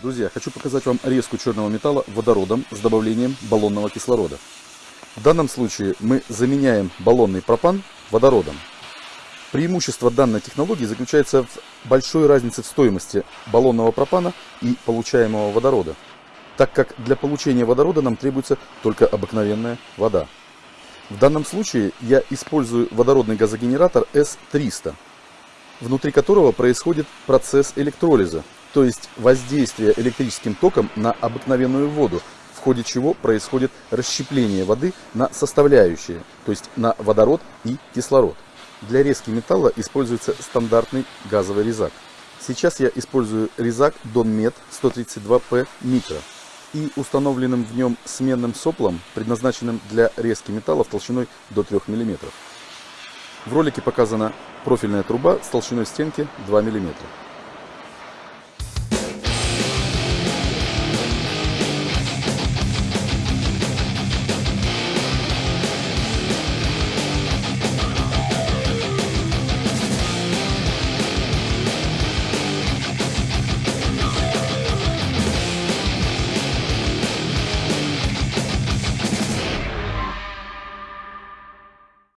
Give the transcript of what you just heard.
Друзья, хочу показать вам резку черного металла водородом с добавлением баллонного кислорода. В данном случае мы заменяем баллонный пропан водородом. Преимущество данной технологии заключается в большой разнице в стоимости баллонного пропана и получаемого водорода, так как для получения водорода нам требуется только обыкновенная вода. В данном случае я использую водородный газогенератор S300, внутри которого происходит процесс электролиза, то есть воздействие электрическим током на обыкновенную воду, в ходе чего происходит расщепление воды на составляющие, то есть на водород и кислород. Для резки металла используется стандартный газовый резак. Сейчас я использую резак Donmet 132P Micro и установленным в нем сменным соплом, предназначенным для резки металлов толщиной до 3 мм. В ролике показана профильная труба с толщиной стенки 2 мм.